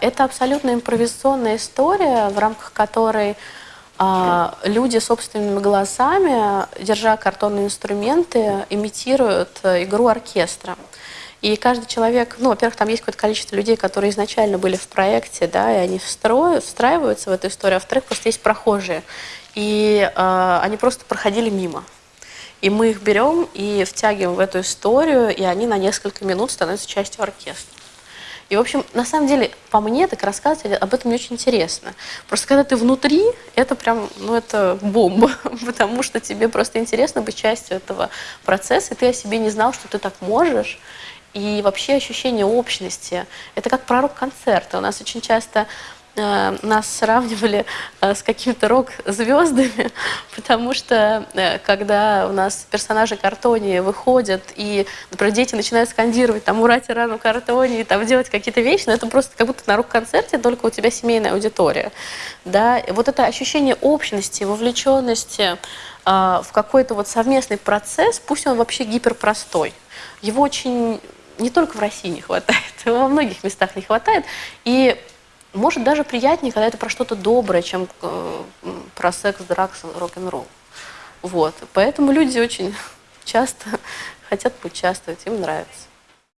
Это абсолютно импровизационная история, в рамках которой а, люди собственными голосами, держа картонные инструменты, имитируют э, игру оркестра. И каждый человек, ну, во-первых, там есть какое-то количество людей, которые изначально были в проекте, да, и они встроят, встраиваются в эту историю, а во-вторых, просто есть прохожие. И э, они просто проходили мимо. И мы их берем и втягиваем в эту историю, и они на несколько минут становятся частью оркестра. И, в общем, на самом деле, по мне, так рассказывать об этом не очень интересно. Просто когда ты внутри, это прям, ну, это бомба, потому что тебе просто интересно быть частью этого процесса, и ты о себе не знал, что ты так можешь, и вообще ощущение общности. Это как пророк концерта. У нас очень часто нас сравнивали э, с какими-то рок-звездами, потому что э, когда у нас персонажи картоне выходят, и, например, дети начинают скандировать, там, ура, тирану картоне, и там делать какие-то вещи, но это просто как будто на рок-концерте, только у тебя семейная аудитория. Да? Вот это ощущение общности, вовлеченности в какой-то вот совместный процесс, пусть он вообще гиперпростой, его очень не только в России не хватает, во многих местах не хватает. И может даже приятнее, когда это про что-то доброе, чем э, про секс, дракс, рок-н-ролл. Вот. Поэтому люди очень часто хотят поучаствовать, им нравится.